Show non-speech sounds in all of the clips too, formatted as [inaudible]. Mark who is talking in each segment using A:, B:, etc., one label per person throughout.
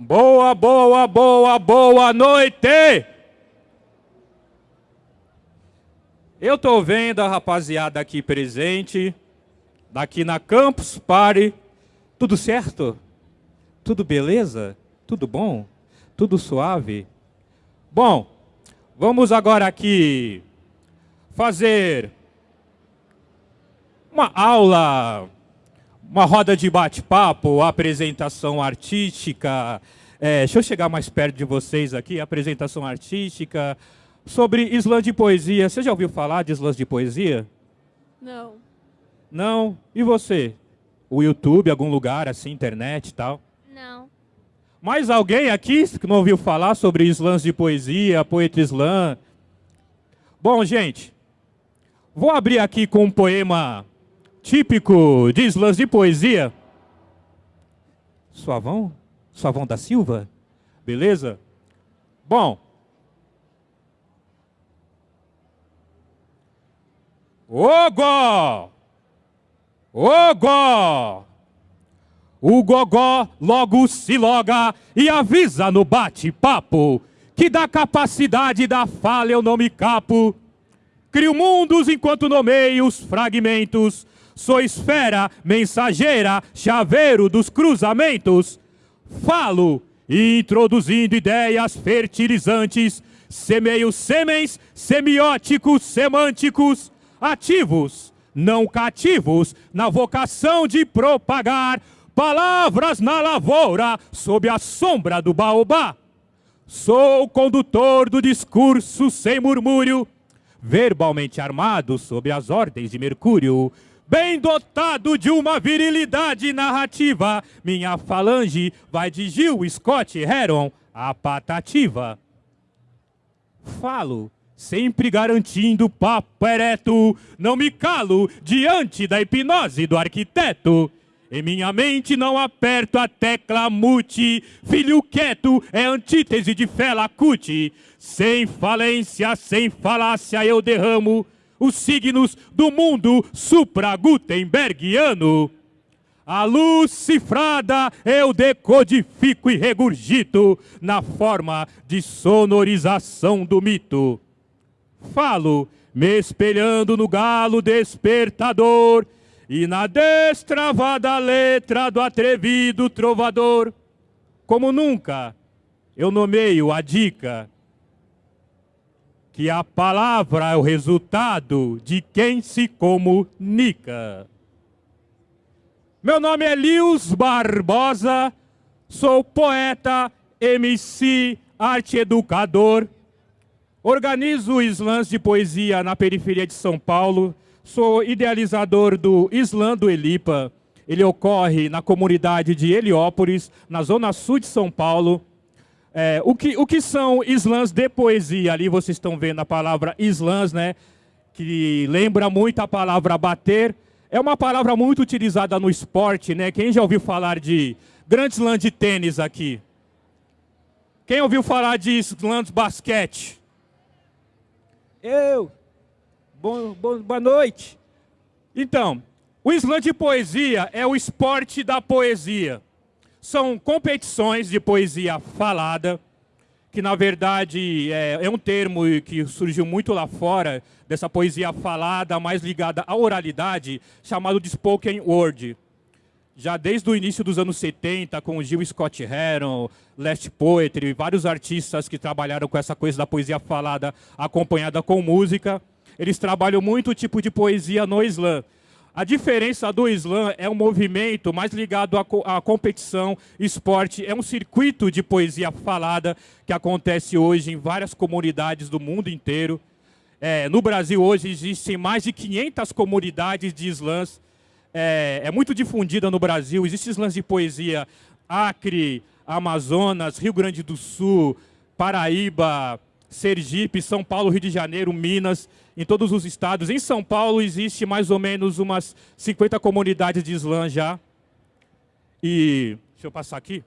A: Boa, boa, boa, boa noite! Eu tô vendo a rapaziada aqui presente, daqui na Campus Party. Tudo certo? Tudo beleza? Tudo bom? Tudo suave? Bom, vamos agora aqui fazer uma aula uma roda de bate-papo, apresentação artística. É, deixa eu chegar mais perto de vocês aqui, apresentação artística sobre slam de poesia. Você já ouviu falar de slams de poesia?
B: Não.
A: Não? E você? O YouTube, algum lugar assim, internet e tal?
B: Não.
A: Mais alguém aqui que não ouviu falar sobre slams de poesia, poeta slam? Bom, gente, vou abrir aqui com um poema típico de slams de poesia. Suavão? Suavão da Silva? Beleza? Bom. Ogó! Ogó! O gogó logo se loga e avisa no bate-papo que da capacidade da fala eu não me capo. Crio mundos enquanto nomeio os fragmentos sou esfera mensageira, chaveiro dos cruzamentos. Falo, introduzindo ideias fertilizantes, semeio semens semióticos, semânticos, ativos, não cativos, na vocação de propagar palavras na lavoura, sob a sombra do baobá. Sou condutor do discurso sem murmúrio, verbalmente armado sob as ordens de Mercúrio, bem dotado de uma virilidade narrativa. Minha falange vai de Gil, Scott, Heron, a patativa. Falo, sempre garantindo papo ereto, não me calo diante da hipnose do arquiteto. Em minha mente não aperto a tecla mute, filho quieto é antítese de fela cut. Sem falência, sem falácia eu derramo os signos do mundo supra-Gutenbergiano. A luz cifrada eu decodifico e regurgito na forma de sonorização do mito. Falo, me espelhando no galo despertador e na destravada letra do atrevido trovador. Como nunca, eu nomeio a dica que a palavra é o resultado de quem se comunica. Meu nome é Lius Barbosa, sou poeta, MC, arte educador. Organizo slams de poesia na periferia de São Paulo. Sou idealizador do Slam do Elipa. Ele ocorre na comunidade de Heliópolis, na zona sul de São Paulo. É, o, que, o que são slams de poesia? Ali vocês estão vendo a palavra slams, né? Que lembra muito a palavra bater. É uma palavra muito utilizada no esporte, né? Quem já ouviu falar de grande slam de tênis aqui? Quem ouviu falar de slam de basquete? Eu. Bom, bom, boa noite. Então, o slam de poesia é o esporte da poesia. São competições de poesia falada, que na verdade é, é, um termo que surgiu muito lá fora, dessa poesia falada, mais ligada à oralidade, chamado de spoken word. Já desde o início dos anos 70, com Gil Scott Heron, Last Poetry, vários artistas que trabalharam com essa coisa da poesia falada acompanhada com música, eles trabalham muito o tipo de poesia no slam. A diferença do slam é um movimento mais ligado à, à, competição, esporte, é um circuito de poesia falada que acontece hoje em várias comunidades do mundo inteiro. É, no Brasil hoje existem mais de 500 comunidades de slams, é, é muito difundida no Brasil, existem slams de poesia Acre, Amazonas, Rio Grande do Sul, Paraíba, Sergipe, São Paulo, Rio de Janeiro, Minas, em todos os estados. Em São Paulo existe mais ou menos umas 50 comunidades de slam já. E deixa eu passar aqui.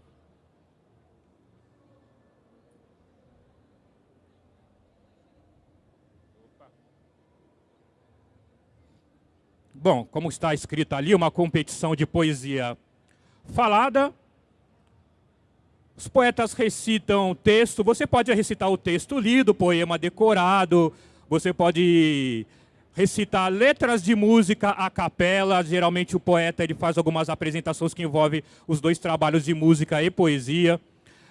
A: Bom, como está escrito ali, uma competição de poesia falada, Os poetas recitam texto, você pode recitar o texto lido, poema decorado, você pode recitar letras de música a capela, geralmente o poeta ele faz algumas apresentações que envolvem os dois trabalhos de música e poesia.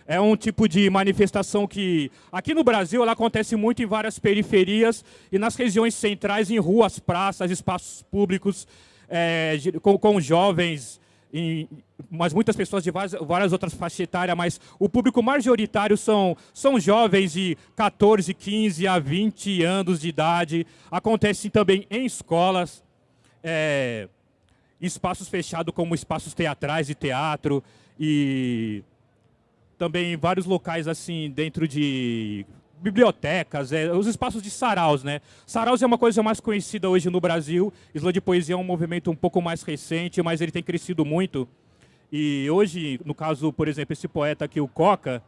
A: É um tipo de manifestação que, aqui no Brasil, ela acontece muito em várias periferias e nas regiões centrais, em ruas, praças, espaços públicos, é, com, com jovens em, mas muitas pessoas de várias, várias, outras faixas etárias, mas o público majoritário são, são jovens de 14, 15 a 20 anos de idade. Acontece também em escolas, é, espaços fechados como espaços teatrais de teatro e também em vários locais assim dentro de bibliotecas, é, os espaços de saraus, né? Saraus é uma coisa mais conhecida hoje no Brasil. Slam de poesia é um movimento um pouco mais recente, mas ele tem crescido muito. E hoje, no caso, por exemplo, esse poeta aqui, o Coca,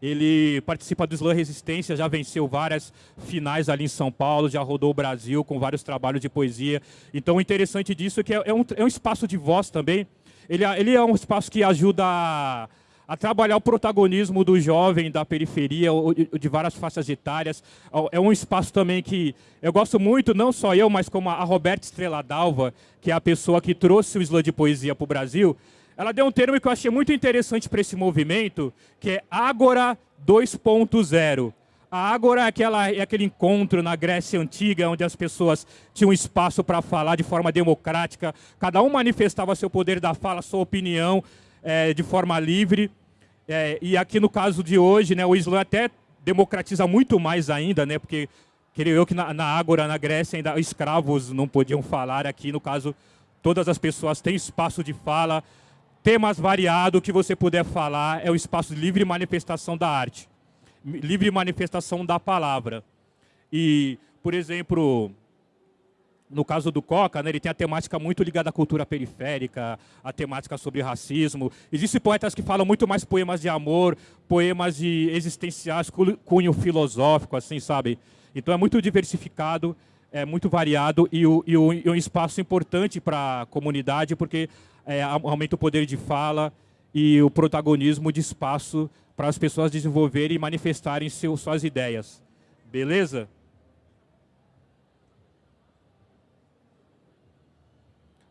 A: ele participa do Slam Resistência, já venceu várias finais ali em São Paulo, já rodou o Brasil com vários trabalhos de poesia. Então, o interessante disso é que é, é um, é um espaço de voz também. Ele, ele é um espaço que ajuda a a trabalhar o protagonismo do jovem da periferia, de várias faixas etárias. É um espaço também que eu gosto muito, não só eu, mas como a Roberta Estrela Dalva, que é a pessoa que trouxe o slam de poesia para o Brasil. Ela deu um termo que eu achei muito interessante para esse movimento, que é Ágora 2.0. A Ágora é, aquela, é aquele encontro na Grécia Antiga, onde as pessoas tinham espaço para falar de forma democrática, cada um manifestava seu poder da fala, sua opinião, é, de forma livre. É, e aqui no caso de hoje, né, o Islã até democratiza muito mais ainda, né, porque creio eu que na, na Ágora, na Grécia, ainda escravos não podiam falar. Aqui, no caso, todas as pessoas têm espaço de fala, temas variados que você puder falar, é o espaço de livre manifestação da arte, livre manifestação da palavra. E, por exemplo, no caso do Coca, né, ele tem a temática muito ligada à cultura periférica, a temática sobre racismo. Existem poetas que falam muito mais poemas de amor, poemas de existenciais, cunho filosófico, assim, sabe? Então é muito diversificado, é muito variado e, o, e, o, e um espaço importante para a comunidade, porque é, aumenta o poder de fala e o protagonismo de espaço para as pessoas desenvolverem e manifestarem seu, suas ideias. Beleza?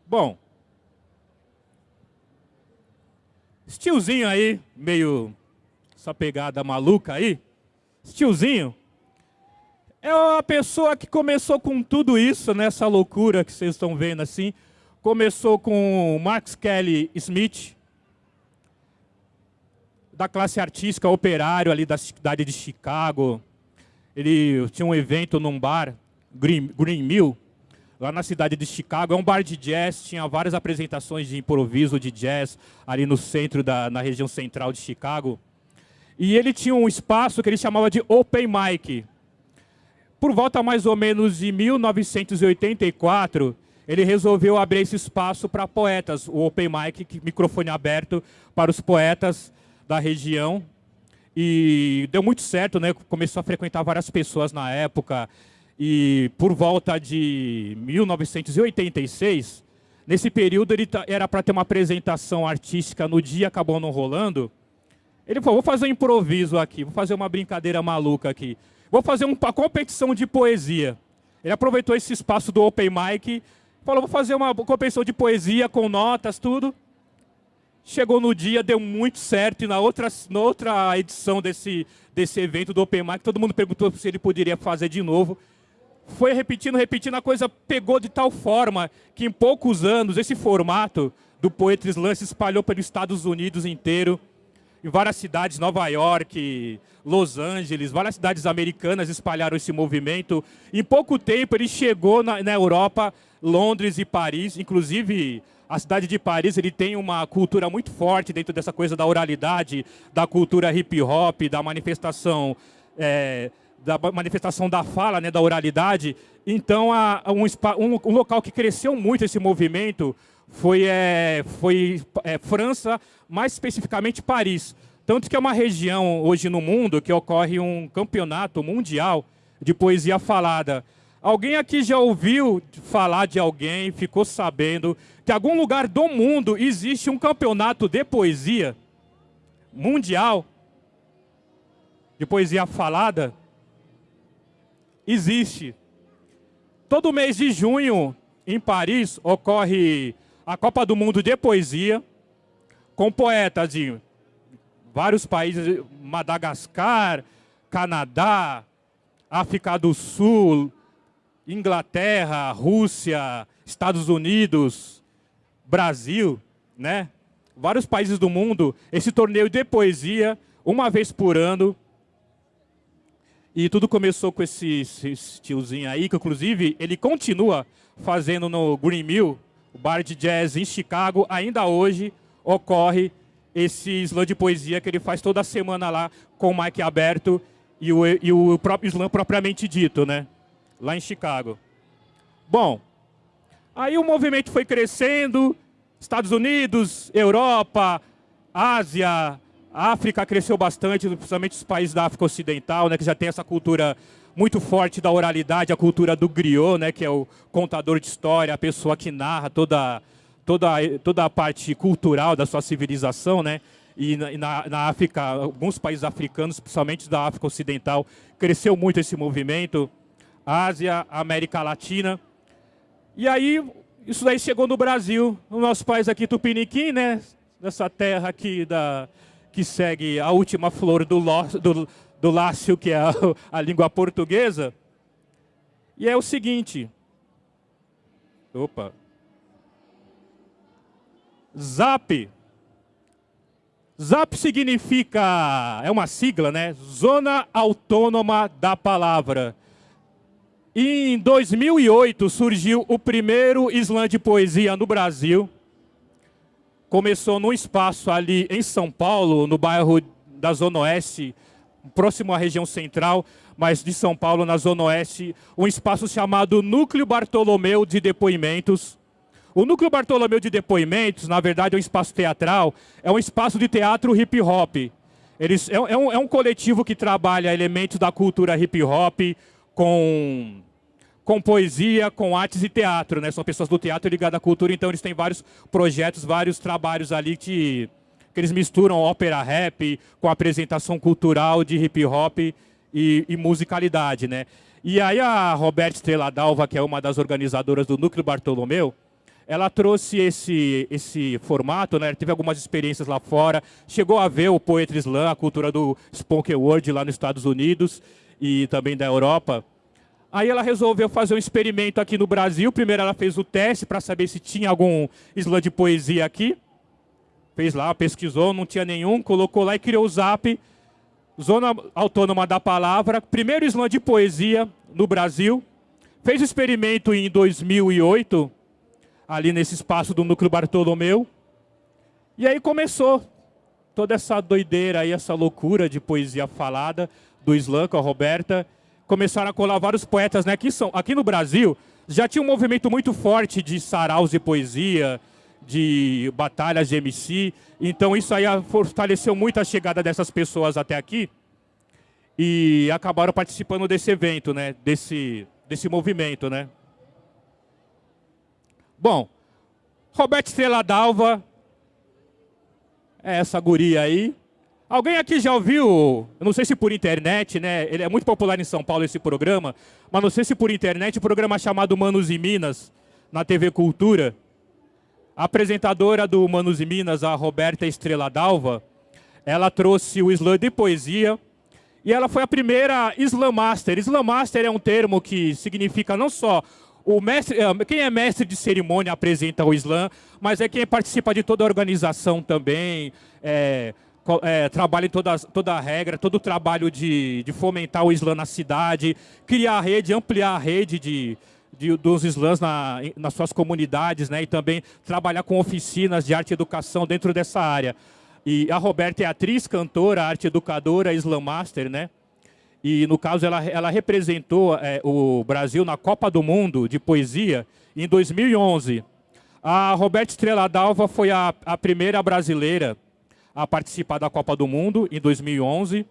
A: Bom, esse tiozinho aí, meio essa pegada maluca aí, esse tiozinho, é uma pessoa que começou com tudo isso, nessa loucura que vocês estão vendo assim. Começou com Max Kelly Smith, da classe artística operário ali da cidade de Chicago. Ele tinha um evento num bar, Green, Green Mill, lá na cidade de Chicago. É um bar de jazz, tinha várias apresentações de improviso de jazz ali no centro, da, na região central de Chicago. E ele tinha um espaço que ele chamava de Open Mic. Por volta mais ou menos de 1984, ele resolveu abrir esse espaço para poetas, o Open Mic, microfone aberto para os poetas da região. E deu muito certo, né? Começou a frequentar várias pessoas na época. E por volta de 1986, nesse período ele era para ter uma apresentação artística no dia, acabou não rolando. Ele falou, vou fazer um improviso aqui, vou fazer uma brincadeira maluca aqui. Vou fazer uma competição de poesia. Ele aproveitou esse espaço do Open Mic, falou, vou fazer uma competição de poesia com notas, tudo. Chegou no dia, deu muito certo, e na outra, na outra edição desse, desse evento do Open Mic, todo mundo perguntou se ele poderia fazer de novo foi repetindo, repetindo, a coisa pegou de tal forma que em poucos anos esse formato do Poetry Slam se espalhou pelos Estados Unidos inteiro, em várias cidades, Nova York, Los Angeles, várias cidades americanas espalharam esse movimento. Em pouco tempo ele chegou na, na Europa, Londres e Paris, inclusive a cidade de Paris ele tem uma cultura muito forte dentro dessa coisa da oralidade, da cultura hip hop, da manifestação é, da manifestação da fala, né, da oralidade. Então, a, um, um, um, local que cresceu muito esse movimento foi, é, foi é, França, mais especificamente Paris. Tanto que é uma região hoje no mundo que ocorre um campeonato mundial de poesia falada. Alguém aqui já ouviu falar de alguém, ficou sabendo que em algum lugar do mundo existe um campeonato de poesia? mundial de poesia falada existe. Todo mês de junho, em Paris, ocorre a Copa do Mundo de Poesia, com poetas de vários países, Madagascar, Canadá, África do Sul, Inglaterra, Rússia, Estados Unidos, Brasil, né? Vários países do mundo, esse torneio de poesia, uma vez por ano. E tudo começou com esse, esse tiozinho aí, que inclusive ele continua fazendo no Green Mill, o bar de jazz em Chicago, ainda hoje ocorre esse slam de poesia que ele faz toda semana lá com o mic aberto e o, e o próprio slam propriamente dito, né? Lá em Chicago. Bom, aí o movimento foi crescendo, Estados Unidos, Europa, Ásia, África cresceu bastante, principalmente os países da África Ocidental, né, que já tem essa cultura muito forte da oralidade, a cultura do griot, né, que é o contador de história, a pessoa que narra toda, toda, toda a parte cultural da sua civilização, né? E na, na África, alguns países africanos, principalmente da África Ocidental, cresceu muito esse movimento. Ásia, América Latina. E aí, isso daí chegou no Brasil, no nosso país aqui, Tupiniquim, né? Nessa terra aqui da, que segue a última flor do, do, do Lácio, que é a, [laughs] a língua portuguesa. E é o seguinte. Opa. ZAP. ZAP significa, é uma sigla, né? Zona Autônoma da Palavra. E em 2008 surgiu o primeiro slam de poesia no Brasil. Começou num espaço ali em São Paulo, no bairro da Zona Oeste, próximo à região central, mas de São Paulo, na Zona Oeste, um espaço chamado Núcleo Bartolomeu de Depoimentos. O Núcleo Bartolomeu de Depoimentos, na verdade, é um espaço teatral, é um espaço de teatro hip hop. Eles, é, é, um, é um coletivo que trabalha elementos da cultura hip hop com, com poesia, com artes e teatro. Né? São pessoas do teatro ligadas à cultura, então eles têm vários projetos, vários trabalhos ali que que eles misturam ópera rap com apresentação cultural de hip hop e, e musicalidade, né? E aí a Roberta Estrela Dalva, que é uma das organizadoras do Núcleo Bartolomeu, ela trouxe esse, esse formato, né? teve algumas experiências lá fora, chegou a ver o Poetry Slam, a cultura do spoken word lá nos Estados Unidos e também da Europa. Aí ela resolveu fazer um experimento aqui no Brasil. Primeiro ela fez o teste para saber se tinha algum slam de poesia aqui fez lá, pesquisou, não tinha nenhum, colocou lá e criou o Zap, Zona Autônoma da Palavra, primeiro slam de poesia no Brasil. Fez o experimento em 2008, ali nesse espaço do Núcleo Bartolomeu. E aí começou toda essa doideira aí, essa loucura de poesia falada do slam com a Roberta. Começaram a colar vários poetas, né? Aqui, são, aqui no Brasil já tinha um movimento muito forte de saraus de poesia, de batalhas de MC. Então isso aí fortaleceu muito a chegada dessas pessoas até aqui e acabaram participando desse evento, né? Desse, desse movimento, né? Bom, Roberto Estrela Dalva, é essa guria aí. Alguém aqui já ouviu, não sei se por internet, né? Ele é muito popular em São Paulo esse programa, mas não sei se por internet, o um programa chamado Manos e Minas, na TV Cultura. A apresentadora do Manos e Minas, a Roberta Estrela Dalva, ela trouxe o slam de poesia e ela foi a primeira Slam Master. Slam Master é um termo que significa não só o mestre, eh, quem é mestre de cerimônia apresenta o slam, mas é quem participa de toda a organização também, é, é, trabalha em toda, toda a regra, todo o trabalho de, de fomentar o slam na cidade, criar a rede, ampliar a rede de, de, dos slams na, nas suas comunidades, né? E também trabalhar com oficinas de arte e educação dentro dessa área. E a Roberta é atriz, cantora, arte educadora, slam master, né? E no caso ela, ela representou é, o Brasil na Copa do Mundo de Poesia em 2011. A Roberta Estrela Dalva foi a, a primeira brasileira a participar da Copa do Mundo em 2011.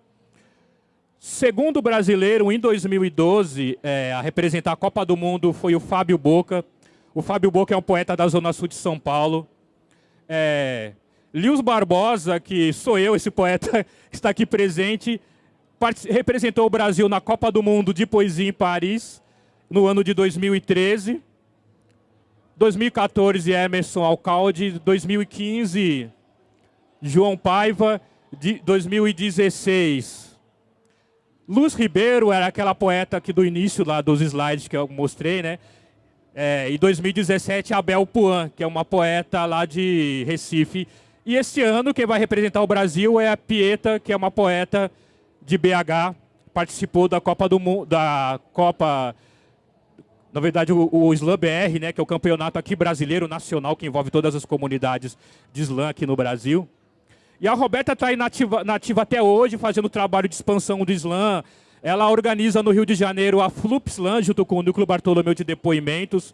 A: Segundo brasileiro, em 2012, é, a representar a Copa do Mundo foi o Fábio Boca. O Fábio Boca é um poeta da Zona Sul de São Paulo. É, Lewis Barbosa, que sou eu, esse poeta [laughs] está aqui presente, representou o Brasil na Copa do Mundo de Poesia em Paris, no ano de 2013. 2014, Emerson Alcalde. 2015, João Paiva. De 2016, Luz Ribeiro era aquela poeta que do início lá dos slides que eu mostrei, né? É, e 2017, Abel Puan, que é uma poeta lá de Recife. E este ano, quem vai representar o Brasil é a Pieta, que é uma poeta de BH, participou da Copa do Mundo, da Copa, na verdade o, o Slam BR, né, que é o campeonato aqui brasileiro nacional que envolve todas as comunidades de slam aqui no Brasil. E a Roberta está nativa, nativa até hoje, fazendo trabalho de expansão do slam. Ela organiza no Rio de Janeiro a Flup Slam, junto com o Núcleo Bartolomeu de Depoimentos,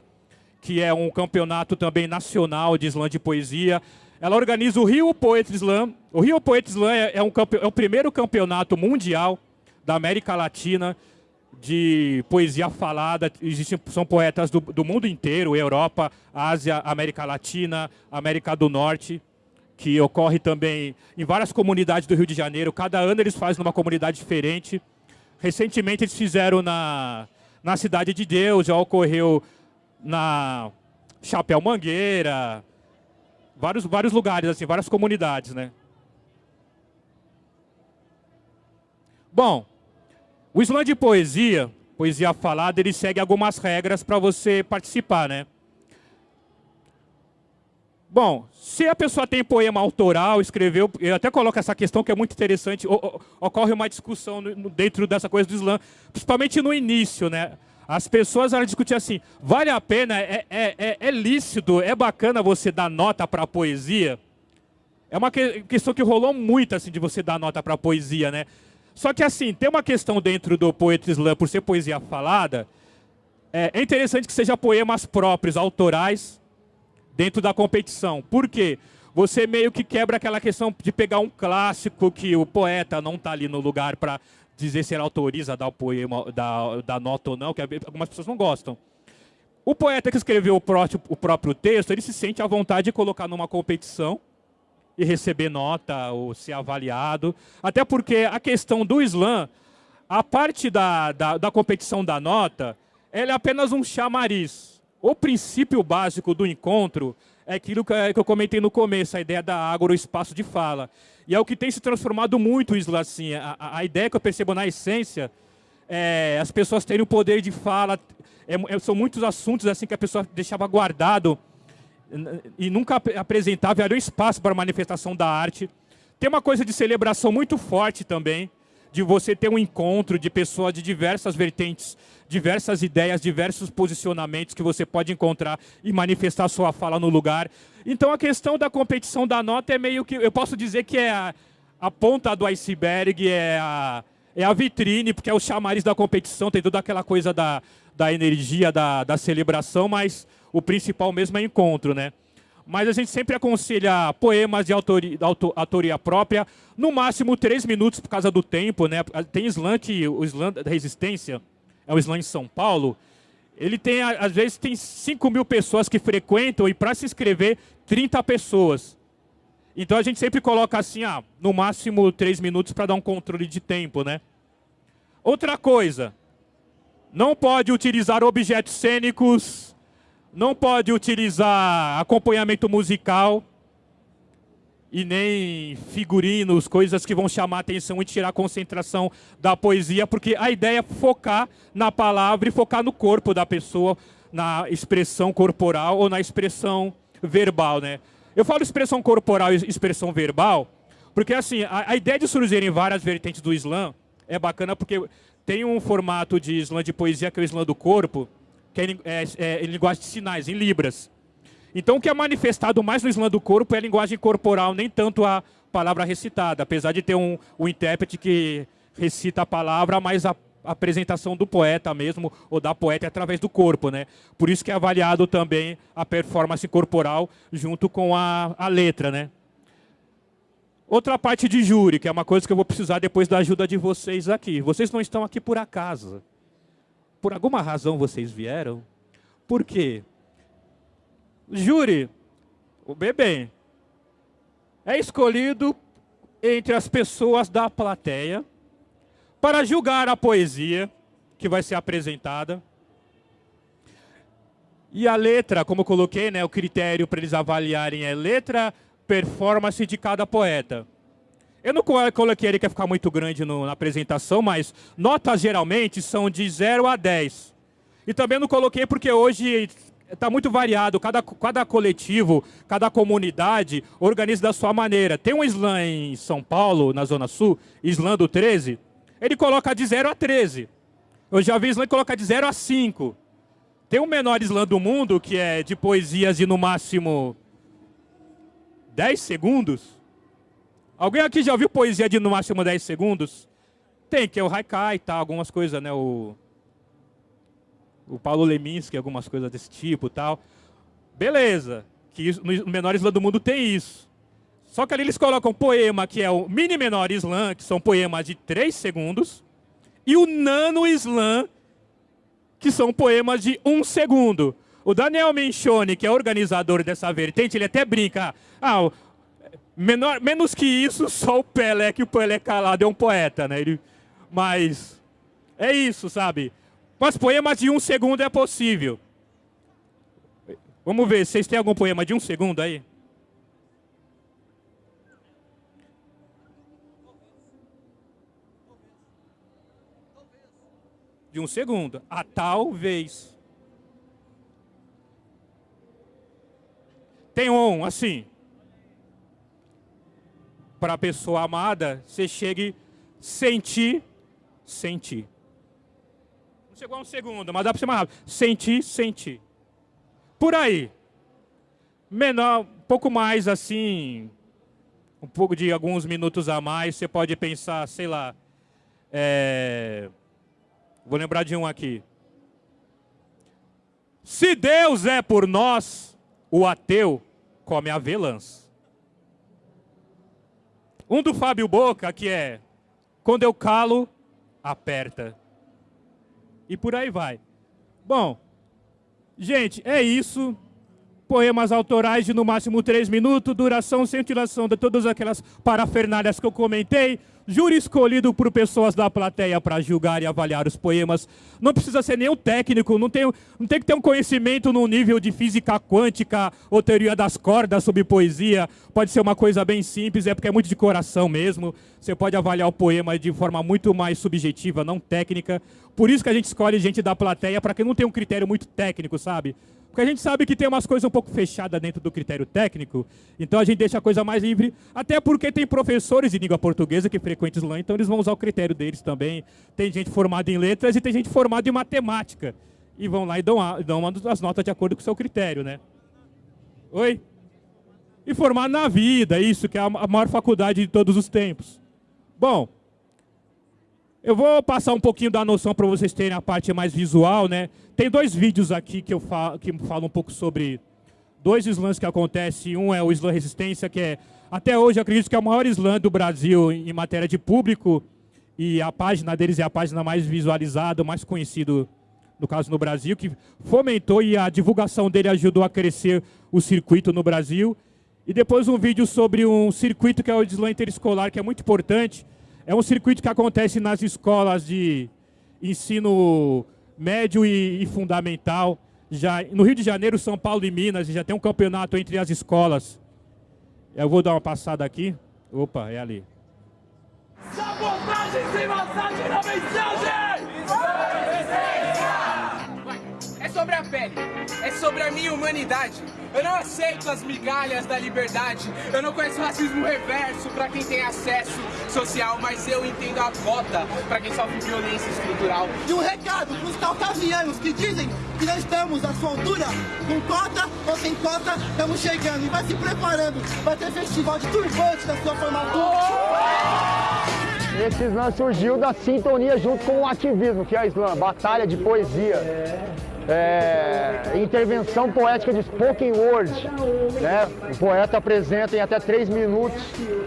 A: que é um campeonato também nacional de slam de poesia. Ela organiza o Rio Poetry Slam. O Rio Poetry Slam é, é, um, é o primeiro campeonato mundial da América Latina de poesia falada. Existem, são poetas do, do mundo inteiro, Europa, Ásia, América Latina, América do Norte, que ocorre também em várias comunidades do Rio de Janeiro. Cada ano eles fazem numa comunidade diferente. Recentemente eles fizeram na, na Cidade de Deus, já ocorreu na Chapéu Mangueira, vários, vários lugares, assim, várias comunidades, né? Bom, o slam de poesia, poesia falada, ele segue algumas regras para você participar, né? Bom, se a pessoa tem poema autoral, escreveu, eu até coloco essa questão que é muito interessante, ocorre uma discussão dentro dessa coisa do slam, principalmente no início, né? As pessoas discutiam assim, vale a pena, é, é, é, é lícito, é bacana você dar nota para a poesia? É uma que, questão que rolou muito, assim, de você dar nota para a poesia, né? Só que, assim, tem uma questão dentro do Poetry Slam, por ser poesia falada, é, é interessante que seja poemas próprios, autorais, dentro da competição. Por quê? Você meio que quebra aquela questão de pegar um clássico que o poeta não está ali no lugar para dizer se ele autoriza a dar o poema, dar, dar nota ou não, que algumas pessoas não gostam. O poeta que escreveu o próprio, o próprio texto, ele se sente à vontade de colocar numa competição e receber nota ou ser avaliado. Até porque a questão do slam, a parte da, da, da competição da nota, ela é apenas um chamariz. O princípio básico do encontro é aquilo que eu comentei no começo, a ideia da água, o espaço de fala. E é o que tem se transformado muito isso assim. A, a ideia que eu percebo na essência é as pessoas terem o poder de fala. É, é, são muitos assuntos assim que a pessoa deixava guardado e nunca apresentava, era um espaço para manifestação da arte. Tem uma coisa de celebração muito forte também, de você ter um encontro de pessoas de diversas vertentes, diversas ideias, diversos posicionamentos que você pode encontrar e manifestar sua fala no lugar. Então a questão da competição da nota é meio que, eu posso dizer que é a, a ponta do iceberg, é a, é a vitrine, porque é o chamariz da competição, tem toda aquela coisa da, da energia, da, da celebração, mas o principal mesmo é encontro, né? Mas a gente sempre aconselha poemas de autoria, autoria própria, no máximo três minutos por causa do tempo, né? Tem slam que, o slam da resistência, é o slam em São Paulo, ele tem, às vezes, tem 5 mil pessoas que frequentam e para se inscrever, 30 pessoas. Então a gente sempre coloca assim, ah, no máximo três minutos para dar um controle de tempo, né? Outra coisa, não pode utilizar objetos cênicos, não pode utilizar acompanhamento musical e nem figurinos, coisas que vão chamar atenção e tirar a concentração da poesia, porque a ideia é focar na palavra e focar no corpo da pessoa, na expressão corporal ou na expressão verbal, né? Eu falo expressão corporal e expressão verbal, porque assim, a, a ideia de surgirem várias vertentes do Islã é bacana porque tem um formato de Islã de poesia que é o Islã do corpo, que é, é, é, em linguagem de sinais, em libras. Então, o que é manifestado mais no Islã do corpo é a linguagem corporal, nem tanto a palavra recitada, apesar de ter um, um intérprete que recita a palavra, mas a apresentação do poeta mesmo, ou da poeta, é através do corpo. Né? Por isso que é avaliado também a performance corporal junto com a, a letra. Né? Outra parte de júri, que é uma coisa que eu vou precisar depois da ajuda de vocês aqui. Vocês não estão aqui por acaso. Por alguma razão vocês vieram? Por quê? Júri, o bebê. é escolhido entre as pessoas da plateia para julgar a poesia que vai ser apresentada. E a letra, como eu coloquei, né, o critério para eles avaliarem é letra, performance de cada poeta. Eu não coloquei ele que ia ficar muito grande no, na apresentação, mas notas geralmente são de 0 a 10. E também não coloquei porque hoje está muito variado, cada, cada coletivo, cada comunidade organiza da sua maneira. Tem um slam em São Paulo, na Zona Sul, slam do 13, ele coloca de 0 a 13. Eu já vi slam que coloca de 0 a 5. Tem o menor slam do mundo, que é de poesias de no máximo 10 segundos. Alguém aqui já ouviu poesia de no máximo 10 segundos? Tem, que é o Haikai e tal, algumas coisas, né? O o Paulo Leminski, algumas coisas desse tipo tal. Beleza, que no menor slam do mundo tem isso. Só que ali eles colocam poema, que é o mini menor slam, que são poemas de 3 segundos, e o nano slam, que são poemas de 1 segundo. O Daniel Menchone, que é organizador dessa vertente, ele até brinca, ah, menor, menos que isso, só o Pelé, que o Pelé calado é um poeta, né? Ele, mas é isso, sabe? Mas poemas de um segundo é possível. Vamos ver, vocês têm algum poema de um segundo aí? De um segundo. A talvez. Tem um, assim. Para a pessoa amada, você chegue sentir, sentir chegou a um segundo, mas dá para ser mais rápido. Sentir, sentir. Por aí. Menor, um pouco mais assim, um pouco de alguns minutos a mais, você pode pensar, sei lá, é... vou lembrar de um aqui. Se Deus é por nós, o ateu come avelãs. Um do Fábio Boca, que é, quando eu calo, aperta e por aí vai. Bom, gente, é isso. Poemas autorais de no máximo três minutos, duração sem tiração de todas aquelas parafernálias que eu comentei. Júri escolhido por pessoas da plateia para julgar e avaliar os poemas. Não precisa ser nenhum técnico, não tem, não tem que ter um conhecimento no nível de física quântica ou teoria das cordas sobre poesia. Pode ser uma coisa bem simples, é porque é muito de coração mesmo. Você pode avaliar o poema de forma muito mais subjetiva, não técnica. Por isso que a gente escolhe gente da plateia, para quem não tem um critério muito técnico, sabe? Porque a gente sabe que tem umas coisas um pouco fechadas dentro do critério técnico, então a gente deixa a coisa mais livre, até porque tem professores de língua portuguesa que frequentam lá, então eles vão usar o critério deles também. Tem gente formada em letras e tem gente formada em matemática. E vão lá e dão, a, dão as notas de acordo com o seu critério, né? Oi? E formado na vida, isso que é a maior faculdade de todos os tempos. Bom, eu vou passar um pouquinho da noção para vocês terem a parte mais visual, né? Tem dois vídeos aqui que eu falo, que falam um pouco sobre dois slams que acontecem. Um é o slam resistência, que é até hoje acredito que é o maior slam do Brasil em matéria de público e a página deles é a página mais visualizada, mais conhecido no caso no Brasil, que fomentou e a divulgação dele ajudou a crescer o circuito no Brasil. E depois um vídeo sobre um circuito que é o slam interescolar, que é muito importante, é um circuito que acontece nas escolas de ensino médio e, e, fundamental. Já, no Rio de Janeiro, São Paulo e Minas, já tem um campeonato entre as escolas. Eu vou dar uma passada aqui. Opa, é ali. Sabotagem sem massagem na mensagem!
B: É sobre a pele, é sobre a minha humanidade. Eu não aceito as migalhas da liberdade. Eu não conheço racismo reverso pra quem tem acesso social, mas eu entendo a cota pra quem sofre violência estrutural.
C: E um recado pros caucasianos que dizem que não estamos à sua altura, com cota ou sem cota, estamos chegando e vai se preparando para ter festival de turbante da sua formatura.
D: Esse slam surgiu da sintonia junto com o ativismo, que é a slam, batalha de poesia é, intervenção poética de spoken word. Né? O poeta apresenta em até três minutos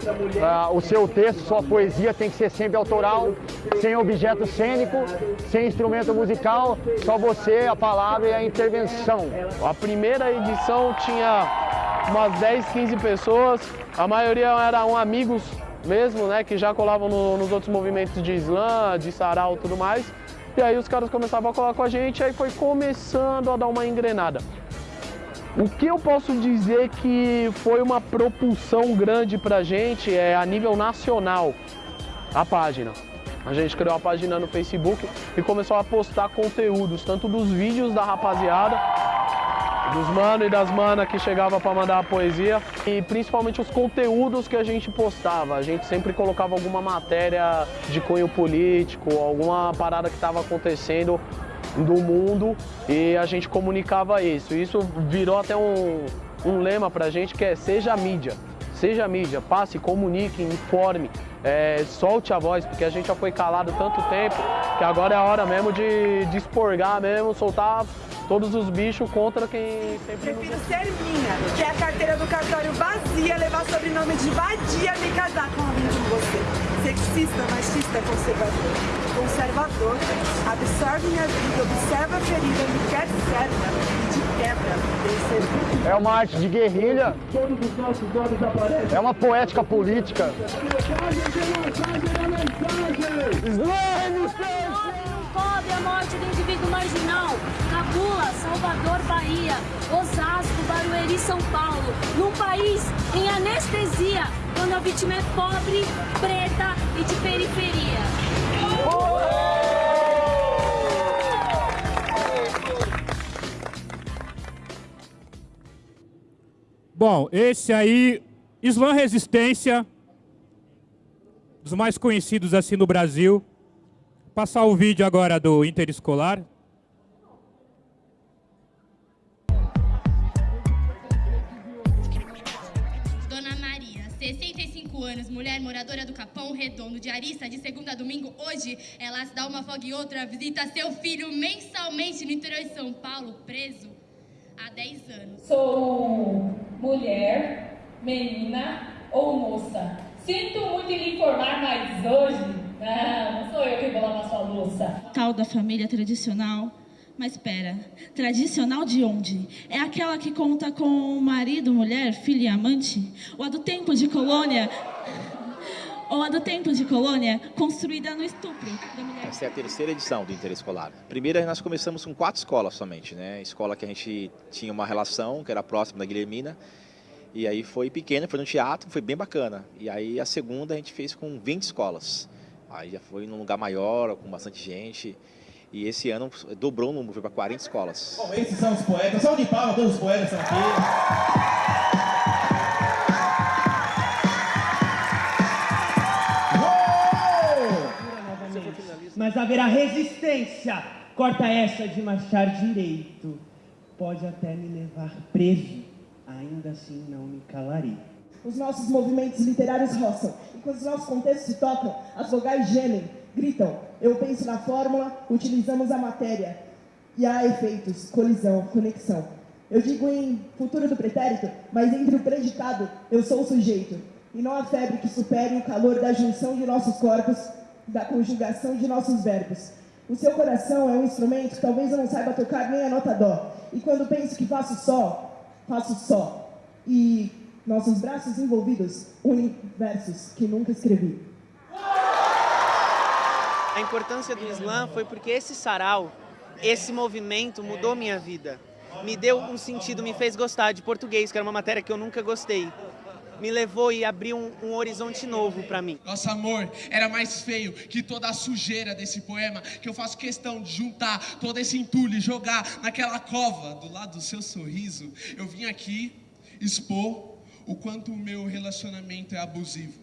D: uh, o seu texto, sua poesia tem que ser sempre autoral, sem objeto cênico, sem instrumento musical, só você, a palavra e a intervenção.
E: A primeira edição tinha umas 10, 15 pessoas. A maioria eram amigos mesmo, né, que já colavam no, nos outros movimentos de slam, de sarau e tudo mais. E aí os caras começavam a colar com a gente, aí foi começando a dar uma engrenada. O que eu posso dizer que foi uma propulsão grande pra gente é a nível nacional, a página. A gente criou a página no Facebook e começou a postar conteúdos, tanto dos vídeos da rapaziada, dos manos e das manas que chegava para mandar a poesia e principalmente os conteúdos que a gente postava. A gente sempre colocava alguma matéria de cunho político, alguma parada que estava acontecendo do mundo e a gente comunicava isso. Isso virou até um, um lema pra gente que é seja mídia. Seja mídia, passe, comunique, informe, é, solte a voz, porque a gente já foi calado tanto tempo que agora é a hora mesmo de, de esporgar mesmo, soltar todos os bichos contra quem sempre
F: Prefiro ser minha, que é a carteira do cartório vazia, levar sobrenome de vadia, me casar com alguém como você. Sexista, machista, conservador. Conservador, absorve minha vida, observa a ferida, me quer serva e de quebra,
D: É uma arte de guerrilha. É uma poética política.
G: Cobre a morte do indivíduo marginal. Cabula, Salvador, Bahia, Osasco, Barueri, São Paulo. Num país em anestesia, quando a vítima é pobre, preta e de periferia.
A: Bom, esse aí, Islã Resistência, dos mais conhecidos assim no Brasil. Passar o vídeo agora do Interescolar.
H: Moradora do Capão Redondo, diarista de segunda a domingo. Hoje, ela se dá uma folga e outra, visita seu filho mensalmente no interior de São Paulo, preso há 10 anos.
I: Sou mulher, menina ou moça. Sinto muito em lhe informar, mas hoje, não, não sou eu que vou lavar sua louça.
J: Tal da família tradicional. Mas espera, tradicional de onde? É aquela que conta com marido, mulher, filho e amante? Ou a do tempo de colônia? Ou a do tempo de colônia, construída no estupro da mulher?
K: Essa é a terceira edição do Interescolar. Primeira, nós começamos com quatro escolas somente, né? Escola que a gente tinha uma relação, que era próxima da Guilhermina, e aí foi pequena, foi no teatro, foi bem bacana. E aí a segunda a gente fez com 20 escolas. Aí já foi num lugar maior, com bastante gente. E esse ano dobrou o número, foi para 40 escolas.
L: Bom, esses são os poetas. Salve de palmas, todos os poetas estão aqui.
M: Mas haverá resistência. Corta essa de marchar direito. Pode até me levar preso. Ainda assim não me calarei.
N: Os nossos movimentos literários roçam. E quando os nossos contextos se tocam, as vogais gemem, gritam. Eu penso na fórmula, utilizamos a matéria. E há efeitos, colisão, conexão. Eu digo em futuro do pretérito, mas entre o predicado, eu sou o sujeito. E não há febre que supere o calor da junção de nossos corpos, da conjugação de nossos verbos. O seu coração é um instrumento talvez eu não saiba tocar nem a nota dó. E quando penso que faço só, faço só. E nossos braços envolvidos unem versos que nunca escrevi.
O: A importância do Islã foi porque esse sarau, esse movimento mudou minha vida. Me deu um sentido, me fez gostar de português, que era uma matéria que eu nunca gostei. Me levou e abriu um, um horizonte novo para mim.
B: Nosso amor era mais feio que toda a sujeira desse poema, que eu faço questão de juntar todo esse entulho e jogar naquela cova do lado do seu sorriso. Eu vim aqui expor o quanto o meu relacionamento é abusivo.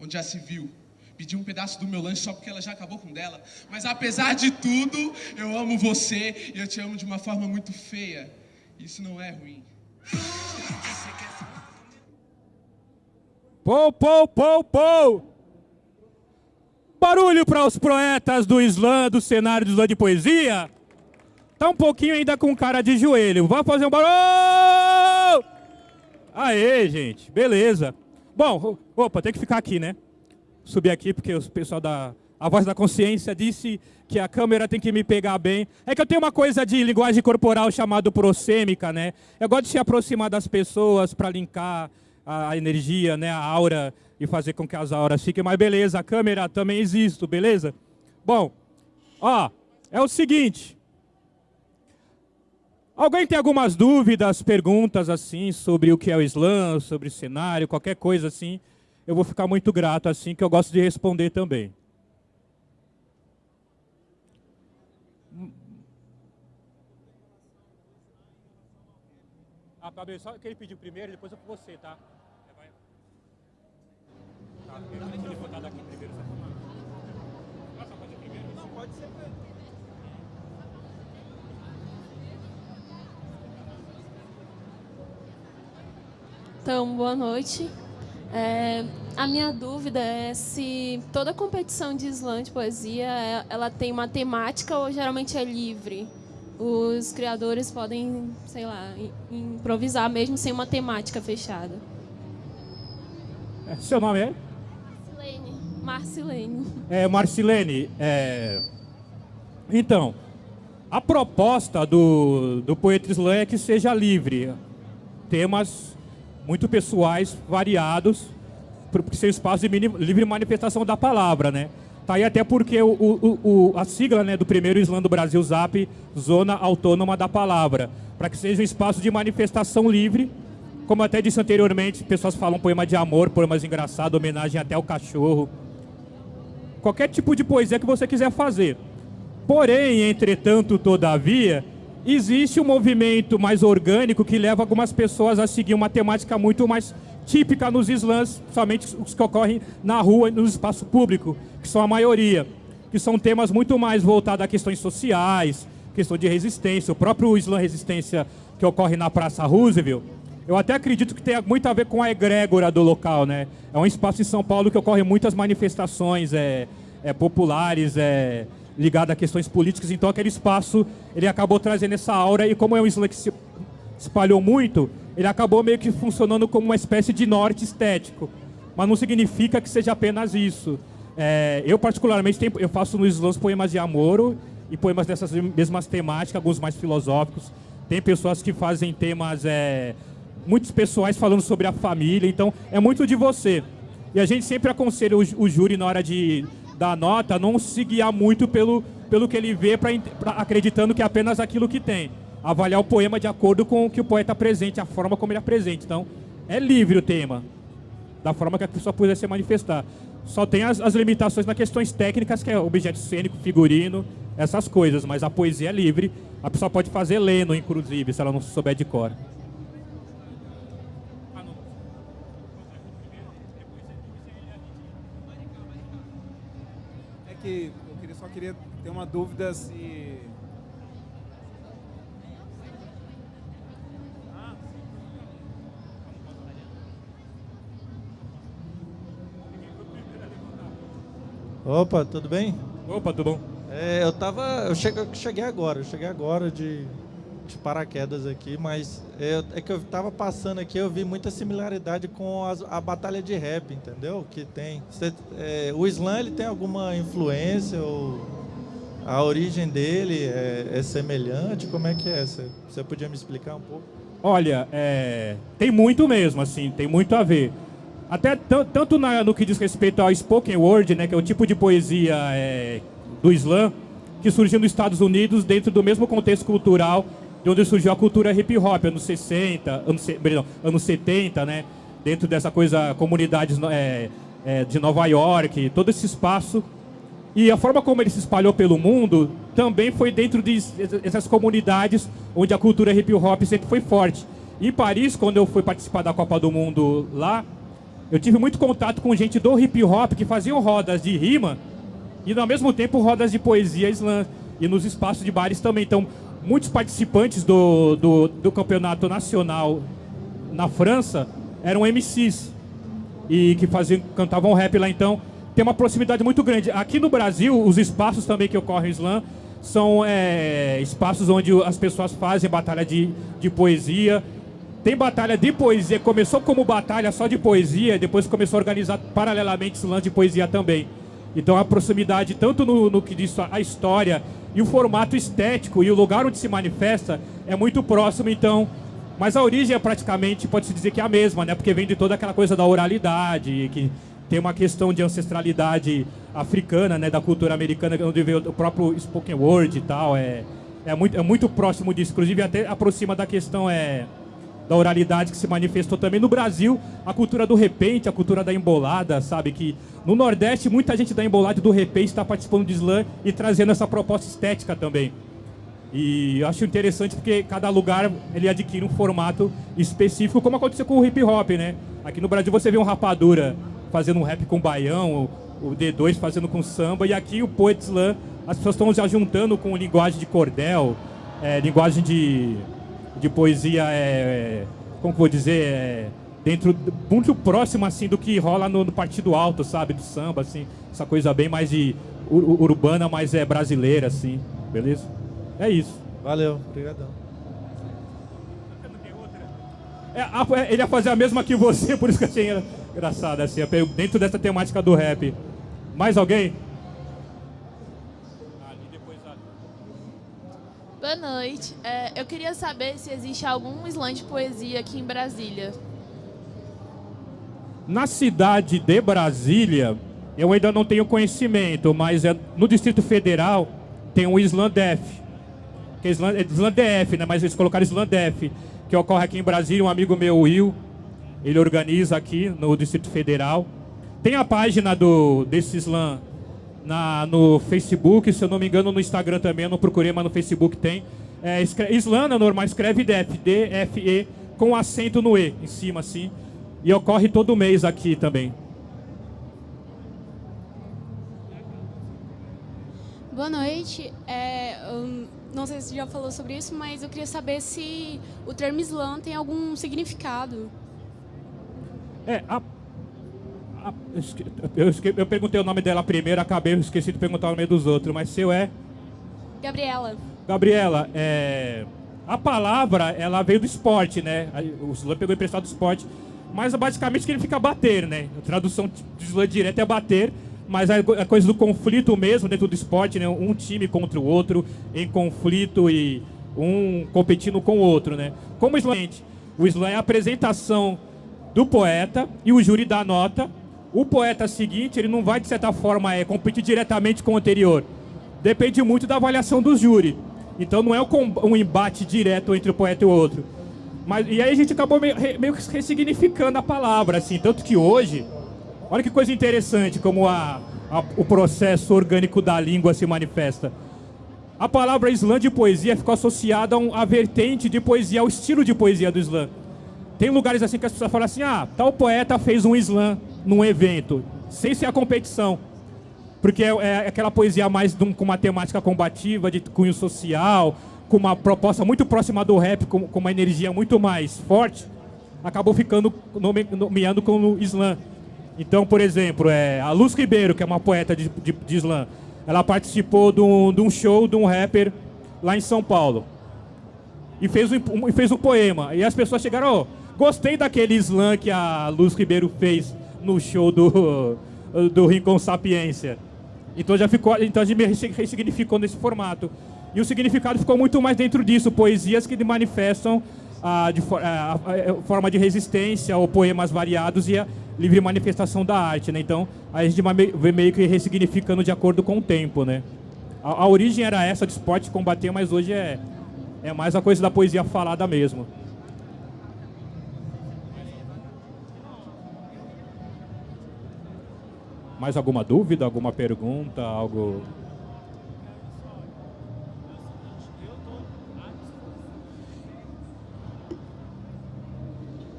B: Onde já se viu, pedi um pedaço do meu lanche só porque ela já acabou com dela. Mas apesar de tudo, eu amo você e eu te amo de uma forma muito feia. Isso não é ruim.
A: Pou, pou, pou, pou! Barulho para os poetas do Islã, do cenário do Islã de poesia. Tá um pouquinho ainda com cara de joelho. Vamos fazer um barulho! Aê, gente. Beleza. Bom, opa, tem que ficar aqui, né? Subir aqui porque o pessoal da A voz da consciência disse que a câmera tem que me pegar bem. É que eu tenho uma coisa de linguagem corporal chamado prosêmica, né? Eu gosto de se aproximar das pessoas para linkar a energia, né, a aura e fazer com que as auras fiquem. Mas beleza, a câmera também existe, beleza? Bom, ó, é o seguinte. Alguém tem algumas dúvidas, perguntas assim sobre o que é o Islã, sobre o cenário, qualquer coisa assim? Eu vou ficar muito grato assim, que eu gosto de responder também. Só que ele pediu primeiro, depois eu com você, tá? Vai. Tá, daqui primeiro, só Posso fazer primeiro? Não, pode ser.
P: Então, boa noite. É, a minha dúvida é se toda competição de slam de poesia é, ela tem uma temática ou geralmente é livre? Os criadores podem, sei lá, improvisar mesmo sem uma temática fechada.
A: É, seu nome é?
P: Marcilene. Marcilene.
A: É, Marcilene, é... então, a proposta do, do Poeta Slam é que seja livre. Temas muito pessoais, variados, porque ser espaço de livre manifestação da palavra, né? Tá aí até porque o, o, o, a sigla né, do primeiro Islã do Brasil, ZAP, Zona Autônoma da Palavra, para que seja um espaço de manifestação livre. Como até disse anteriormente, pessoas falam poema de amor, poemas engraçados, homenagem até ao cachorro. Qualquer tipo de poesia que você quiser fazer. Porém, entretanto, todavia, existe um movimento mais orgânico que leva algumas pessoas a seguir uma temática muito mais típica nos slams, somente os que ocorrem na rua e no espaço público, que são a maioria, que são temas muito mais voltados a questões sociais, questão de resistência, o próprio slam resistência que ocorre na Praça Roosevelt, eu até acredito que tem muito a ver com a egrégora do local, né? É um espaço em São Paulo que ocorre muitas manifestações é, é, populares, é, ligadas a questões políticas, então aquele espaço ele acabou trazendo essa aura. E como é um slam que se espalhou muito, ele acabou meio que funcionando como uma espécie de norte estético. Mas não significa que seja apenas isso. É, eu, particularmente, tenho, eu faço nos slams poemas de amor e poemas dessas mesmas temáticas, alguns mais filosóficos. Tem pessoas que fazem temas é, muito pessoais falando sobre a família, então é muito de você. E a gente sempre aconselha o, o júri na hora de dar nota não se guiar muito pelo, pelo que ele vê, pra, pra, acreditando que é apenas aquilo que tem avaliar o poema de acordo com o que o poeta apresente, a forma como ele apresenta. Então, é livre o tema, da forma que a pessoa puder se manifestar. Só tem as, as limitações nas questões técnicas, que é objeto cênico, figurino, essas coisas, mas a poesia é livre. A pessoa pode fazer lendo, inclusive, se ela não souber de cor.
Q: É que eu só queria ter uma dúvida se
R: Opa, tudo bem?
A: Opa, tudo bom?
R: É, eu tava. Eu cheguei, cheguei agora, eu cheguei agora de, de paraquedas aqui, mas é, é, que eu tava passando aqui, eu vi muita similaridade com as, a batalha de rap, entendeu? Que tem. Cê, é, o Islã ele tem alguma influência ou a origem dele é, é semelhante? Como é que é? Você podia me explicar um pouco?
A: Olha, é, tem muito mesmo, assim, tem muito a ver. Até tanto na, no que diz respeito ao spoken word, né, que é o tipo de poesia é, do Islã, que surgiu nos Estados Unidos dentro do mesmo contexto cultural de onde surgiu a cultura hip hop, anos 60, anos, perdão, anos 70, né? Dentro dessa coisa, comunidades é, é, de Nova York, todo esse espaço. E a forma como ele se espalhou pelo mundo também foi dentro dessas de comunidades onde a cultura hip hop sempre foi forte. Em Paris, quando eu fui participar da Copa do Mundo lá, eu tive muito contato com gente do hip hop que faziam rodas de rima e ao mesmo tempo rodas de poesia slam e nos espaços de bares também. Então, muitos participantes do, do, do campeonato nacional na França eram MCs e que faziam, cantavam rap lá. Então, tem uma proximidade muito grande. Aqui no Brasil, os espaços também que ocorrem slam são é, espaços onde as pessoas fazem batalha de, de poesia tem batalha de poesia, começou como batalha só de poesia, depois começou a organizar paralelamente esse lance de poesia também. Então a proximidade, tanto no, no que diz a história e o formato estético e o lugar onde se manifesta é muito próximo, então. Mas a origem é praticamente, pode-se dizer que é a mesma, né? Porque vem de toda aquela coisa da oralidade, que tem uma questão de ancestralidade africana, né? Da cultura americana, onde veio o próprio spoken word e tal. É, é, muito, é muito próximo disso. Inclusive, até aproxima da questão é, da oralidade que se manifestou também no Brasil, a cultura do repente, a cultura da embolada, sabe? Que no Nordeste muita gente da embolada e do repente está participando de slam e trazendo essa proposta estética também. E eu acho interessante porque cada lugar ele adquire um formato específico, como aconteceu com o hip hop, né? Aqui no Brasil você vê um rapadura fazendo um rap com baião, o D2 fazendo com samba, e aqui o Poet Slam, as pessoas estão já juntando com linguagem de cordel, é, linguagem de, de poesia, é, como vou dizer, é, dentro muito próximo assim do que rola no, no, partido alto, sabe, do samba, assim, essa coisa bem mais de ur urbana, mas é brasileira, assim, beleza? É isso.
R: Valeu, obrigadão.
A: É, ele ia fazer a mesma que você, [laughs] por isso que eu achei engraçado, assim, dentro dessa temática do rap. Mais alguém?
S: Boa noite. É, eu queria saber se existe algum slam de poesia aqui em Brasília.
A: Na cidade de Brasília, eu ainda não tenho conhecimento, mas é, no Distrito Federal tem o Islandef. Que é Island, é Islandef, né? Mas eles colocaram Islandef, que ocorre aqui em Brasília. Um amigo meu, Will, ele organiza aqui no Distrito Federal. Tem a página do desse slam na, no Facebook, se eu não me engano, no Instagram também, eu não procurei, mas no Facebook tem. É, escreve, é normal, escreve DF, D-F-E, com acento no E, em cima, assim. E ocorre todo mês aqui também.
T: Boa noite. É, não sei se você já falou sobre isso, mas eu queria saber se o termo slam tem algum significado.
A: É, a, a, eu, esque, eu, perguntei o nome dela primeiro, acabei, esqueci de perguntar o nome dos outros, mas seu é?
T: Gabriela.
A: Gabriela, é, a palavra, ela veio do esporte, né? O slam pegou emprestado do esporte, mas basicamente significa bater, né? A tradução de slam direto é bater, mas a, a coisa do conflito mesmo dentro do esporte, né? Um time contra o outro, em conflito e um competindo com o outro, né? Como o slam, o slam é a apresentação do poeta e o júri dá nota. O poeta seguinte, ele não vai, de certa forma, é, competir diretamente com o anterior. Depende muito da avaliação do júri. Então não é um embate direto entre o poeta e o outro. Mas, e aí a gente acabou meio, meio que ressignificando a palavra, assim. Tanto que hoje, olha que coisa interessante como a, a, o processo orgânico da língua se manifesta. A palavra slam de poesia ficou associada a, um, a vertente de poesia, ao estilo de poesia do slam. Tem lugares assim que as pessoas falam assim, ah, tal poeta fez um slam num evento, sem ser a competição. Porque é, é aquela poesia mais um, com uma temática combativa, de cunho social, com uma proposta muito próxima do rap, com, com uma energia muito mais forte, acabou ficando nome, nomeando como slam. Então, por exemplo, é, a Luz Ribeiro, que é uma poeta de, de, de slam, ela participou de um, de um show de um rapper lá em São Paulo. E fez um, fez um poema. E as pessoas chegaram, oh, Gostei daquele slam que a Luz Ribeiro fez no show do, do Rincon Sapiência. Então já ficou, então a gente ressignificou nesse formato. E o significado ficou muito mais dentro disso, poesias que manifestam a, de, a, a, forma de resistência ou poemas variados e a livre manifestação da arte, né? Então a gente vê meio que ressignificando de acordo com o tempo, né? A, a origem era essa de esporte combater, mas hoje é, é mais a coisa da poesia falada mesmo. Mais alguma dúvida, alguma pergunta, algo?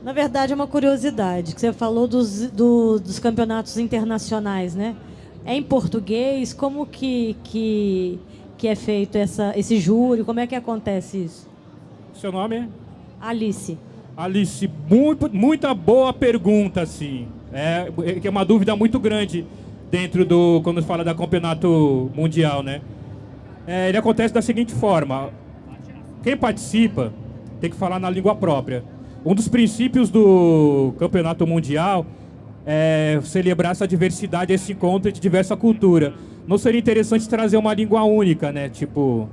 U: Na verdade, é uma curiosidade, que você falou dos, do, dos campeonatos internacionais, né? É em português? Como que, que, que é feito essa, esse júri? Como é que acontece isso?
A: Seu nome?
U: Alice.
A: Alice, muito, muita boa pergunta, sim. É, que é uma dúvida muito grande dentro do quando fala da campeonato mundial, né? É, ele acontece da seguinte forma: quem participa tem que falar na língua própria. Um dos princípios do campeonato mundial é, celebrar essa diversidade, esse encontro de diversa cultura. Não seria interessante trazer uma língua única, né? Tipo,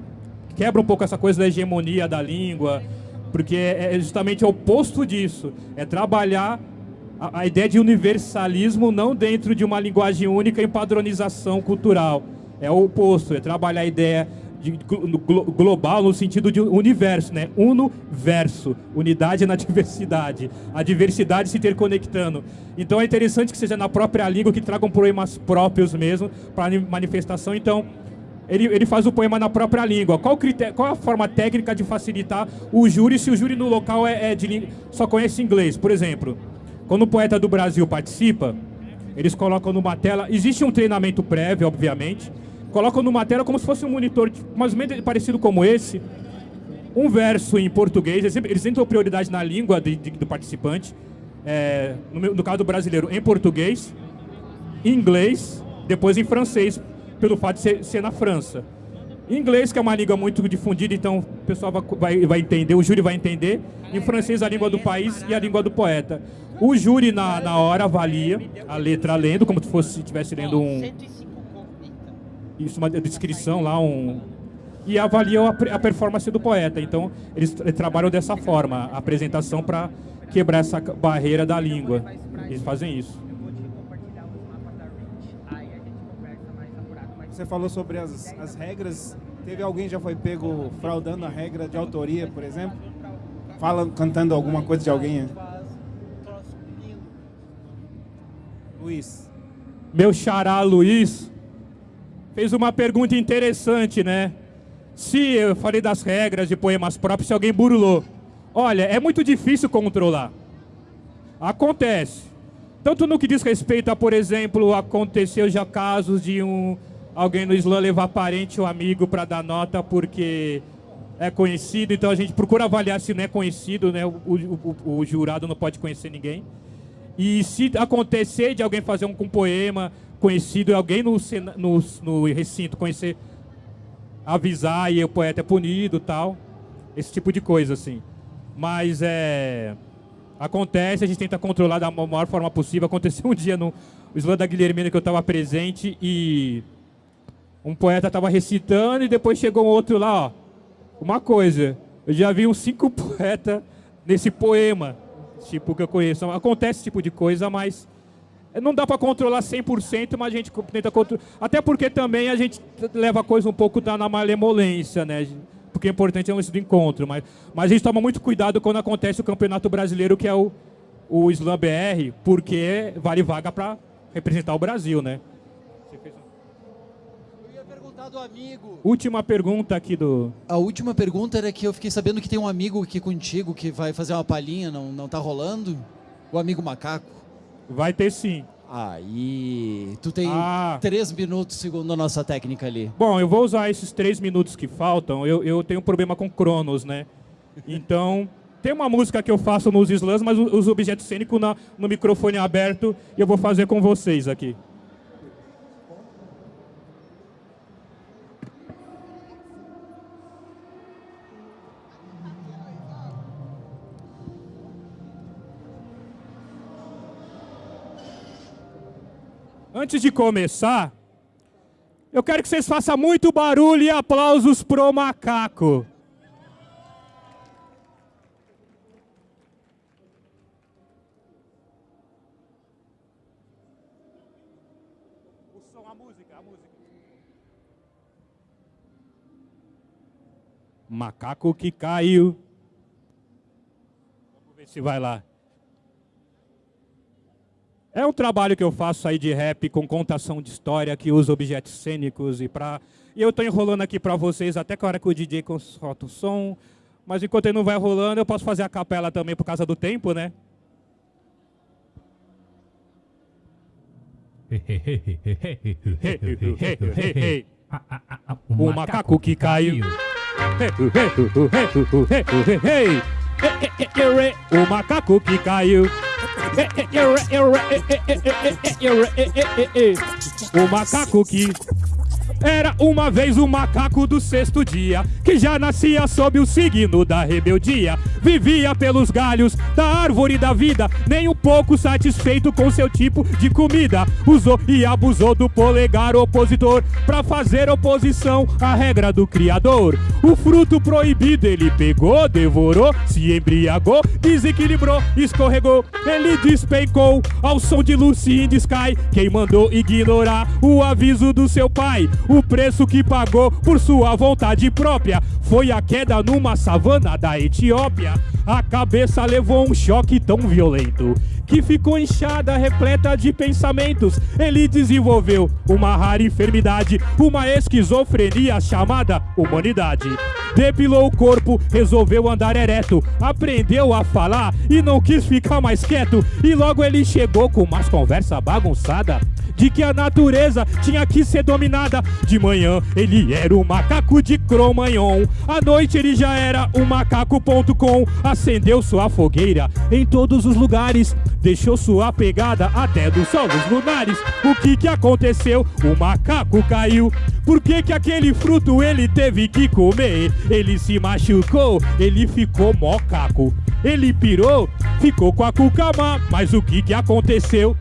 A: quebra um pouco essa coisa da hegemonia da língua, porque é justamente o oposto disso. É trabalhar a, a ideia de universalismo não dentro de uma linguagem única em padronização cultural. É o oposto, é trabalhar a ideia de global no sentido de universo, né? Uno verso, unidade na [laughs] diversidade, a diversidade se interconectando. Então é interessante que seja na própria língua que tragam poemas próprios mesmo para manifestação. Então ele, ele faz o poema na própria língua. Qual, critério, qual a forma técnica de facilitar o júri se o júri no local é, é de, só conhece inglês? Por exemplo, quando o poeta do Brasil participa, eles colocam numa tela. Existe um treinamento prévio, obviamente colocam numa tela como se fosse um monitor mais ou menos parecido como esse, um verso em português, eles dão prioridade na língua de, de, do participante, é, no, no, caso do brasileiro, em português, em inglês, depois em francês, pelo fato de ser, ser na França. Em inglês, que é uma língua muito difundida, então o pessoal vai, vai, entender, o júri vai entender. Em francês, a língua do país e a língua do poeta. O júri, na, na hora, avalia a letra lendo, como se estivesse lendo um, isso uma descrição lá, um e avaliam a, a performance do poeta. Então, eles, trabalham dessa forma, a apresentação para quebrar essa barreira da língua. Eles fazem isso.
Q: Você falou sobre as, as regras. Teve alguém já foi pego fraudando a regra de autoria, por exemplo? Fala, cantando alguma coisa de alguém? Luiz.
A: Meu xará Luiz fez uma pergunta interessante, né? Se eu falei das regras de poemas próprios, se alguém burlou. Olha, é muito difícil controlar. Acontece. Tanto no que diz respeito a, por exemplo, aconteceu já casos de um alguém no Islã levar parente ou amigo para dar nota porque é conhecido, então a gente procura avaliar se não é conhecido, né? O, o, o, o jurado não pode conhecer ninguém. E se acontecer de alguém fazer um, um poema conhecido, alguém no, no, no recinto conhecer, avisar e o poeta é punido tal. Esse tipo de coisa, assim. Mas é. Acontece, a gente tenta controlar da maior forma possível. Aconteceu um dia no Islã da Guilhermina que eu estava presente e um poeta estava recitando e depois chegou um outro lá, ó. Uma coisa, eu já vi uns cinco [laughs] poetas nesse poema, tipo que eu conheço. Acontece esse tipo de coisa, mas não dá para controlar 100%, mas a gente tenta controlar. Até porque também a gente leva a coisa um pouco na malemolência, né? Porque é importante é um do encontro. Mas, mas a gente toma muito cuidado quando acontece o Campeonato Brasileiro, que é o, o Slam BR, porque vale vaga para representar o Brasil, né?
V: Eu ia perguntar do amigo.
A: Última pergunta aqui do...
V: A última pergunta era que eu fiquei sabendo que tem um amigo aqui contigo que vai fazer uma palhinha, não, não tá rolando? O amigo macaco.
A: Vai ter sim.
V: Aí, tu tem ah. três minutos segundo a nossa técnica ali.
A: Bom, eu vou usar esses três minutos que faltam. Eu, eu tenho um problema com Cronos, né? Então, tem uma música que eu faço nos slams, mas os objetos cênicos na, no microfone aberto e eu vou fazer com vocês aqui. Antes de começar, eu quero que vocês façam muito barulho e aplausos pro macaco. O som, a música, a música. Macaco que caiu. Vamos ver se vai lá. É um trabalho que eu faço aí de rap com contação de história, que usa objetos cênicos e para E eu estou enrolando aqui para vocês até que a hora que o DJ solta o som. Mas enquanto ele não vai rolando, eu posso fazer a capela também por causa do tempo, né? [laughs] o macaco que caiu. [laughs] O macaco que caiu. O macaco que era uma vez o macaco do sexto dia, que já nascia sob o signo da rebeldia. Vivia pelos galhos da árvore da vida, nem um pouco satisfeito com seu tipo de comida. Usou e abusou do polegar opositor para fazer oposição à regra do Criador. O fruto proibido ele pegou, devorou, se embriagou, desequilibrou, escorregou, ele despencou ao som de Lucy in the Sky. Quem mandou ignorar o aviso do seu pai? O preço que pagou por sua vontade própria foi a queda numa savana da Etiópia. A cabeça levou um choque tão violento que ficou inchada, repleta de pensamentos. Ele desenvolveu uma rara enfermidade, uma esquizofrenia chamada humanidade. Depilou o corpo, resolveu andar ereto, aprendeu a falar e não quis ficar mais quieto. E logo ele chegou com umas conversa bagunçada de que a natureza tinha que ser dominada. De manhã ele era o macaco de Cromanhon, à noite ele já era o macaco.com. Acendeu sua fogueira em todos os lugares, deixou sua pegada até dos solos lunares. O que que aconteceu? O macaco caiu. Por que que aquele fruto ele teve que comer? Ele se machucou, ele ficou mocaco. Ele pirou, ficou com a cucamá. Mas o que que aconteceu?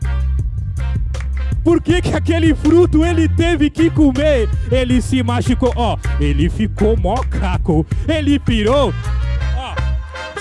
A: Por que, que aquele fruto ele teve que comer? Ele se machucou, ó, ele ficou mocaco, ele pirou.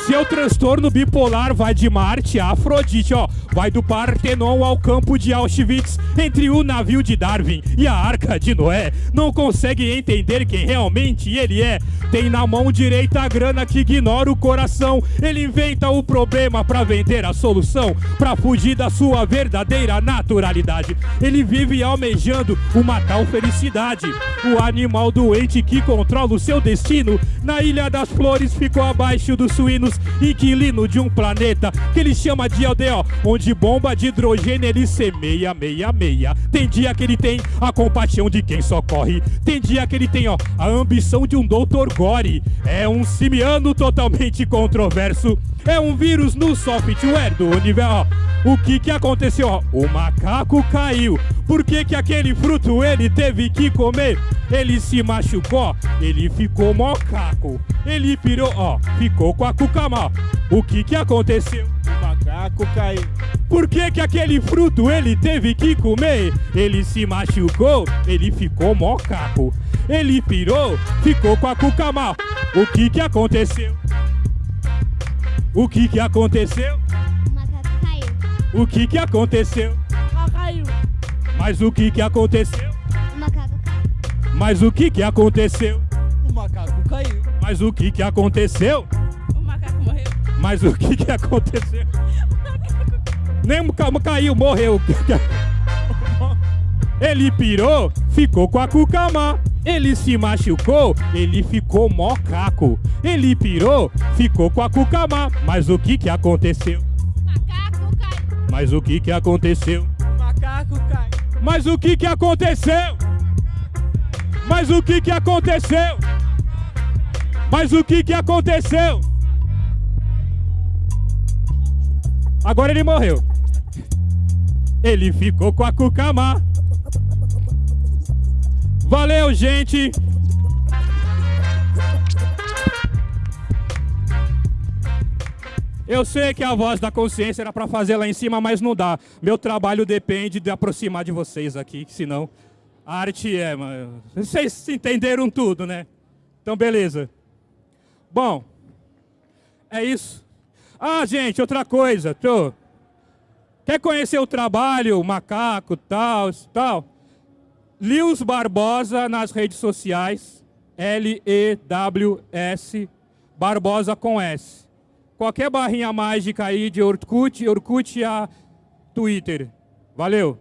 A: Seu transtorno bipolar vai de Marte a Afrodite, ó. Vai do Partenon ao campo de Auschwitz, entre o navio de Darwin e a arca de Noé. Não consegue entender quem realmente ele é. Tem na mão direita a grana que ignora o coração. Ele inventa o problema para vender a solução, para fugir da sua verdadeira naturalidade. Ele vive almejando uma tal felicidade. O animal doente que controla o seu destino. Na Ilha das Flores ficou abaixo dos suínos, inquilino de um planeta que ele chama de aldeia, onde bomba de hidrogênio ele semeia, meia, meia. Tem dia que ele tem a compaixão de quem socorre. Tem dia que ele tem, ó, a ambição de um doutor Gore. É um simiano totalmente controverso. É um vírus no software do universo. O que que aconteceu? O macaco caiu. Por que que aquele fruto ele teve que comer? Ele se machucou, ele ficou mocaco. Ele pirou, ó, ficou com a cucama. O que que aconteceu? O macaco caiu. Por que que aquele fruto ele teve que comer? Ele se machucou, ele ficou mocaco. Ele pirou, ficou com a cucama. O que que aconteceu? O que que aconteceu?
W: O macaco caiu.
A: O que que aconteceu?
W: caiu.
A: Mas o que que aconteceu?
W: O macaco caiu.
A: Mas o que que aconteceu?
V: O macaco caiu.
A: Mas o que que aconteceu? Mas o que que aconteceu? Nem caiu, morreu. Ele pirou, ficou com a cucamá. Ele se machucou, ele ficou mocaco. Ele pirou, ficou com a cucamá. Mas o que que aconteceu?
S: Macaco caiu.
A: Mas o que que aconteceu?
S: Macaco caiu.
A: Mas o que que aconteceu? Mas o que que aconteceu? Mas o que que aconteceu? Agora ele morreu. Ele ficou com a cucamá. Valeu, gente! Eu sei que a voz da consciência era para fazer lá em cima, mas não dá. Meu trabalho depende de aproximar de vocês aqui, senão a arte é, mano. Vocês entenderam tudo, né? Então, beleza. Bom, é isso. Ah, gente, outra coisa. Tô. Quer conhecer o trabalho, o macaco, tal, tal? Lius Barbosa nas redes sociais. L-E-W-S. Barbosa com S. Qualquer barrinha mágica aí de Orkut, Orkut a Twitter. Valeu!